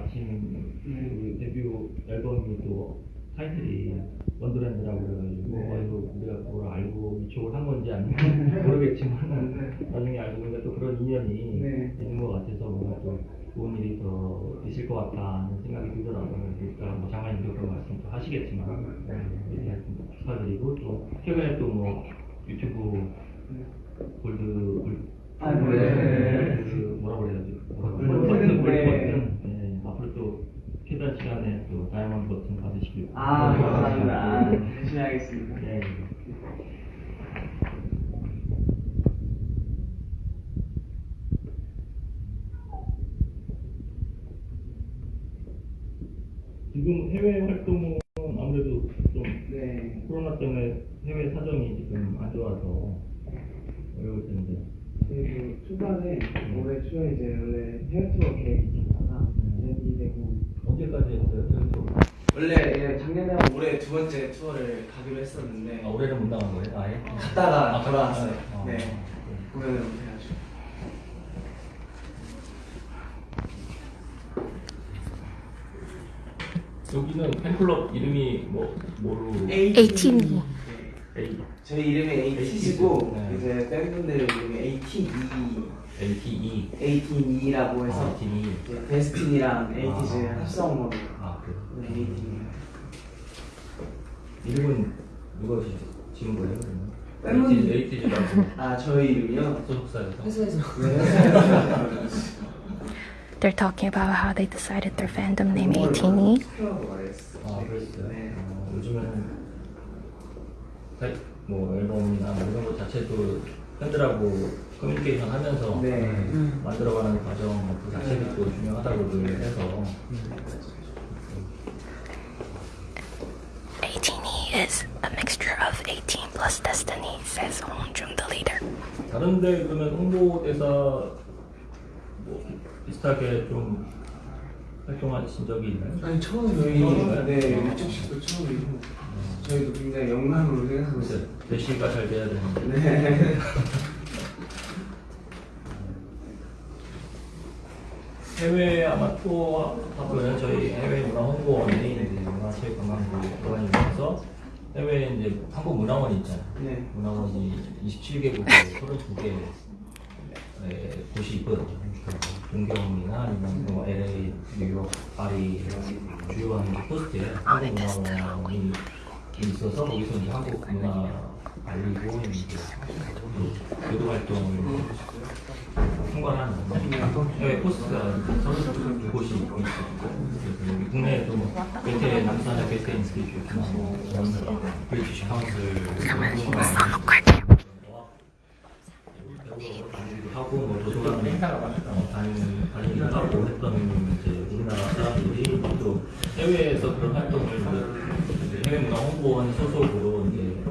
마침 그 데뷔 앨범이 또 타이틀이 원더랜드라고 그래가지고 네. 아이고 우리가 그걸 알고 이쪽을 한 건지 아니면 모르겠지만 나중에 알고 보니까 또 그런 인연이 네. 있는 것 같아서 뭔가 또 좋은 일이 더 있을 것 같다는 생각이 들더라고요. 그러니까 뭐 장관님도 그런 말씀 또 하시겠지만 네, 이렇게 하여튼 축하드리고 또 최근에 또 뭐 유튜브 골드 골 아, 네. 그 뭐라고 그래야지 뭐라고 골드 골드 네. 네, 또 최단 시간에 또 다이아몬드 버튼 받으시길 아, 감사합니다. 네. 열심히 하겠습니다. 네. 지금 해외 활동은 아무래도 좀 네. 코로나 때문에 해외 사정이 지금 안 좋아서 어려울 텐데 그리고 초반에 올해 초에 이제 원래 해외 투어 계획이 언제까지 했어요? 또 원래 예, 작년에 올해 두 번째 투어를 가기로 했었는데 아, 올해는 못 나간 거예요? 아예? 갔다가 아, 돌아왔어요. 아, 네. 아, 공연을 못 해가지고. 여기는 팬클럽 이름이 뭐 뭐로 ATV. A 저희 이름이 ATG고 네. 이제 팬분들 이름이 ATE, ATE ATE라고 해서 아, ATE 이제 데스티니랑 ATG 아. 합성어로 아 그래 네, ATE. 이름은 누가 지- 지은 거예요? 그러면? 팬분- ATG라고 아 저희 이름이요? 소속사에서 회사에서 네. They're talking about how they decided their fandom name E. ATE. 아 그랬어요? 네. 어, 요즘에는 뭐 앨범이나 뭐 이런 것 자체도 팬들하고 커뮤니케이션 하면서 네. 만들어가는 과정 뭐그 자체도 또 중요하다고들 해서 ATE is a mixture of 18 plus Destiny, says Hongjung, the leader. 다른데 그러면 홍보대사 뭐 비슷하게 좀 활동하신 적이 있나요? 아니 처음이에요. 처음인가요? 네, 어. 일찍씩도 처음이고 저희도 굉장히 영광으로 생각하고 있어요. 대시가 잘 돼야 되는데 네. 해외 아마 투어 하고는 저희 해외 문화 홍보원이 이제 문화체육관광부 기관이면서 해외에 이제 한국 문화원이 있잖아요. 네. 문화원이 27개국에 32개 곳이 있거든요. 동경이나 아니면 뭐 LA, 뉴욕, 파리 주요한 post에 한국 문화원이 있어서 거기서 이제 한국 문화 알리고 이제 교류 활동을 총괄하는 해외 post가 서른 곳이 있고 그래서 여기 국내에도 뭐 괴테 남산의 괴테 Institute나 뭐 British Council 하고 뭐 도서관에 어, 다니- 다니기도 하고 했던 이제 우리나라 사람들이 또 해외에서 그런 활동을 이제 해외 문화 홍보원 소속으로 이제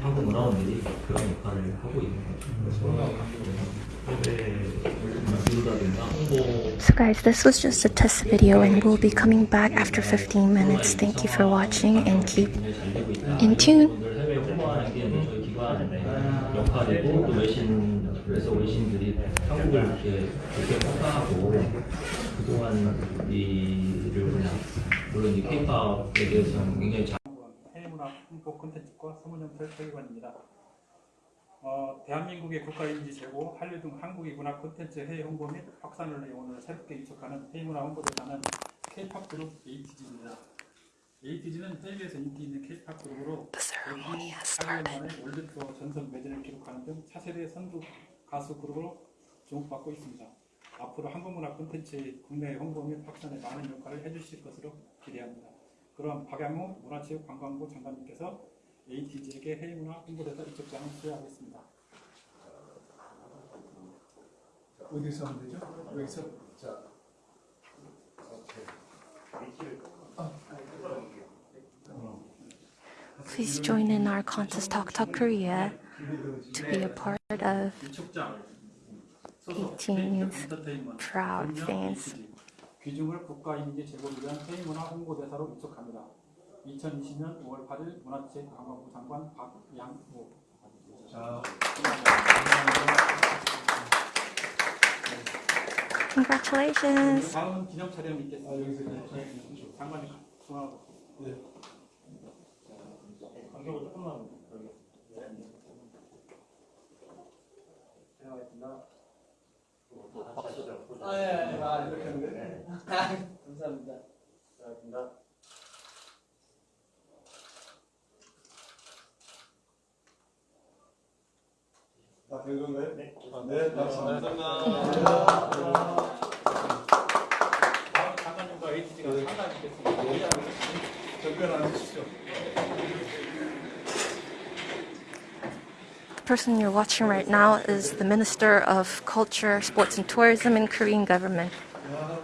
한국 문화원들이 그런 역할을 하고 있는 거죠. 그래서 해외 기술이라든가 홍보 So, guys, this was just a test video, and we'll be coming back after 15 minutes. Thank you for watching, and keep in tune. 그래서 외신들이 한국을 이렇게 이렇게 평가하고 그동안 이 일을 그냥 물론 이 K-팝에 대해서는 굉장히 잘 해외문화 홍보 콘텐츠과 소문연설 설계관입니다. 어, 대한민국의 국가인지 제고 한류 등 한국의 문화 콘텐츠 해외 홍보 및 확산을 위해 오늘 새롭게 이적하는 해외문화 홍보대사는 K-팝 그룹 ATG입니다. ATG는 해외에서 인기 있는 K-팝 그룹으로 The ceremony has 8년 started. 만에 월드 투어 전선 매진을 기록하는 등 차세대 선두 가수 그룹으로 주목받고 있습니다. 앞으로 한국 문화 콘텐츠의 국내 홍보 및 확산에 많은 역할을 해주실 것으로 기대합니다. 그럼 박양호 문화체육관광부 장관님께서 ATG에게 해외문화 홍보대사 이적장을 수여하겠습니다. 어디서 하면 되죠? 여기서? 자. Please join in our contest Talk Talk Korea to be a part of AT's proud fans. 귀중을 국가 이미지 제고를 위한 해외문화 홍보대사로 이촉합니다. 2020년 5월 8일 문화체육관광부 장관 박양호 자. Congratulations. 다음 기념 촬영이 있겠습니다. 네, 장관님 중앙으로. 간격을 조금만 아, 예, 예, 아, 이렇게 하는데? 감사합니다. 감사합니다. 다된 건가요? 네. 네, 감사합니다. 다음 장관님과 HG가 상담이 있겠습니다. 잠깐 앉으시죠. The person you're watching right now is the Minister of Culture, Sports and Tourism in Korean government. 야,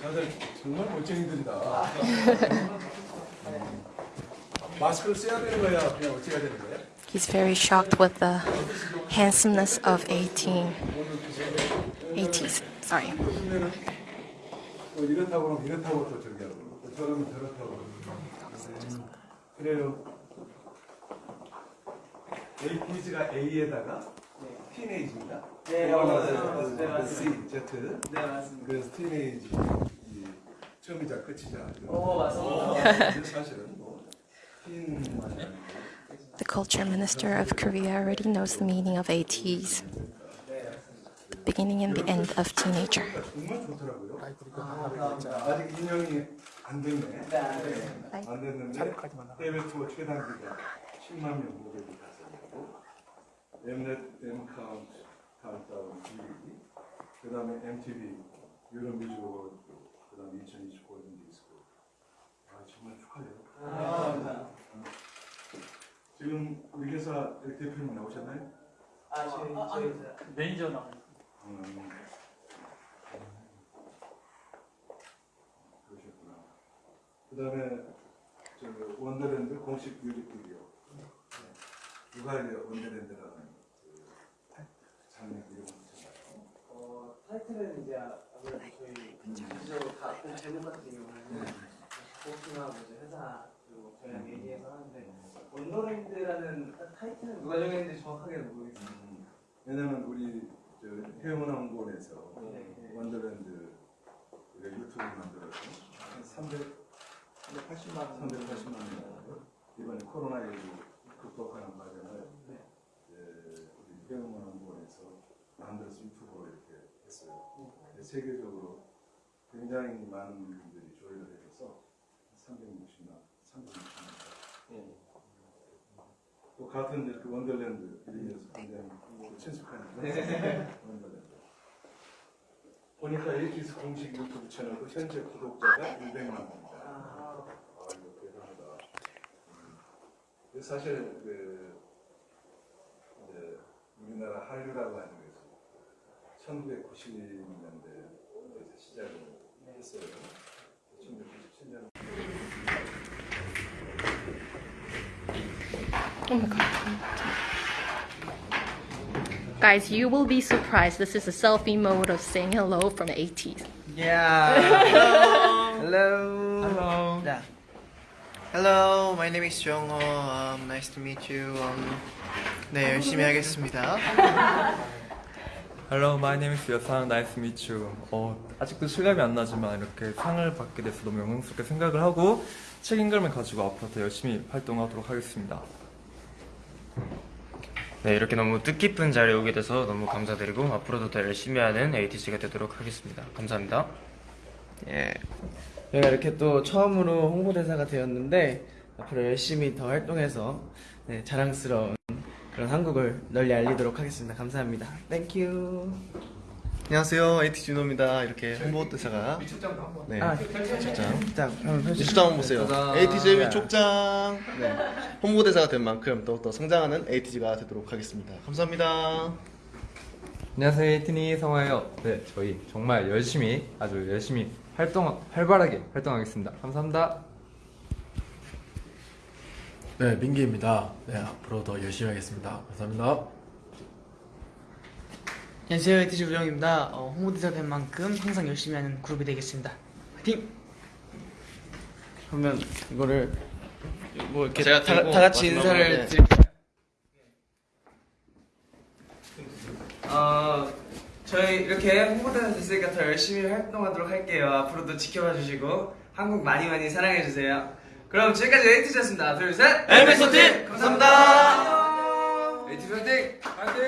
다들 정말 멋쟁이들이다. 마스크를 써야 되는 거야? 그냥 어떻게 해야 되는 거야? He's very shocked with the handsomeness of 18. 80s, sorry. 그러면 은또 이렇다고 하면 이렇다고 또 저렇게 하고 또 저러면 저렇다고 음, 그래요. APG가 A에다가 티네이지입니다. 네, 그거는 맞아요. 그- 네, 그 맞습니다. C, Z. 네, 맞습니다. 그래서 티네이지 이 처음이자 끝이자. 오, 맞습니다. 그래서 사실은 뭐 틴. The Culture Minister of Korea already knows the meaning of 80s, beginning and the end of teenager. 정말 좋더라고요. 아직 인형이 안 됐네. 네, 알겠습니다. 안 됐는데 차례까지만 나가. 해외 투어 최단기가 10만 명 모델이 달성했고 엠넷 엠카운트 카운트다운 TV 그 다음에 MTV Europe Music Award 그 다음에 2020 Golden Disc 아 정말 축하해요 아, 감사합니다. 지금 우리 회사 대표님 나오셨나요? 아, 저희, 저희, 매니저 나. 음. 그러셨구나. 그 다음에 저 Wonderland 공식 뮤직비디오. 네. 누가 이제 원더랜드라는 그 장르 이름을 붙였나요? 어, 타이틀은 이제 아무래도 저희 전체적으로 다 어떤 제목 같은 경우는 포스나 뭐 이제 회사 그리고 저희랑 얘기해서 하는데 원더랜드라는 타이틀은 누가 정했는지 정확하게 모르겠어요. 음. 왜냐면 우리 저 해운항공원에서 네. 원더랜드 우리가 유튜브 만들어서 한 300, 180만 원. 380만 명 이번에 코로나19 극복하는 과정을 네. 이제 우리 해외문화홍보원에서 만들어서 YouTube로 이렇게 했어요. 근데 세계적으로 굉장히 많은 분들이 조회를 해줘서 360만, 360만. 또 같은 이렇게 Wonderland 이름에서 굉장히 친숙한 Wonderland. 보니까 에이티스 공식 유튜브 채널도 현재 구독자가 200만 명입니다. 아, 사실 그 이제 우리나라 한류라고 하는 것이 1990년대에서 시작을 했어요. 1997년 Oh my god. Guys, you will be surprised. This is a selfie mode of saying hello from the 80s. Yeah. Hello. Hello. Hello. Hello. My name is Jongho. Um, nice to meet you. Um, 네 열심히 하겠습니다. Hello, my name is 여상. Nice to meet you. 어, 아직도 실감이 안 나지만 이렇게 상을 받게 돼서 너무 영광스럽게 생각을 하고 책임감을 가지고 앞으로 더 열심히 활동하도록 하겠습니다. 네, 이렇게 너무 뜻깊은 자리에 오게 돼서 너무 감사드리고 앞으로도 더 열심히 하는 ATC가 되도록 하겠습니다. 감사합니다. 예. 저희가 이렇게 또 처음으로 홍보대사가 되었는데 앞으로 열심히 더 활동해서 네, 자랑스러운 그런 한국을 널리 알리도록 하겠습니다. 감사합니다. Thank you. 안녕하세요, 에이티 준호입니다. 이렇게 홍보대사가 네, 위촉장. 자, 한번 펼쳐. 위촉장 한번 보세요. 짜잔. ATEEZ 위촉장. 네, 홍보대사가 된 만큼 더욱더 성장하는 ATEEZ가 되도록 하겠습니다. 감사합니다. 안녕하세요, 에이티니 성화예요. 네, 저희 정말 열심히 아주 열심히 활동 활발하게 활동하겠습니다. 감사합니다. 네, 민기입니다. 네, 앞으로 더 열심히 하겠습니다. 감사합니다. 안녕하세요, 에티지 우정입니다. 어, 홍보대사 된 만큼 항상 열심히 하는 그룹이 되겠습니다. 화이팅! 그러면 이거를 뭐 이렇게 제가 다, 다 같이 인사를 네. 드릴까요? 어, 저희 이렇게 홍보대사 됐으니까 더 열심히 활동하도록 할게요. 앞으로도 지켜봐 주시고 한국 많이 많이 사랑해 주세요. 그럼 지금까지 에이티즈였습니다. 하나, 둘, 셋. 엘비스 소팅 감사합니다. 에이티즈 화이팅! 화이팅!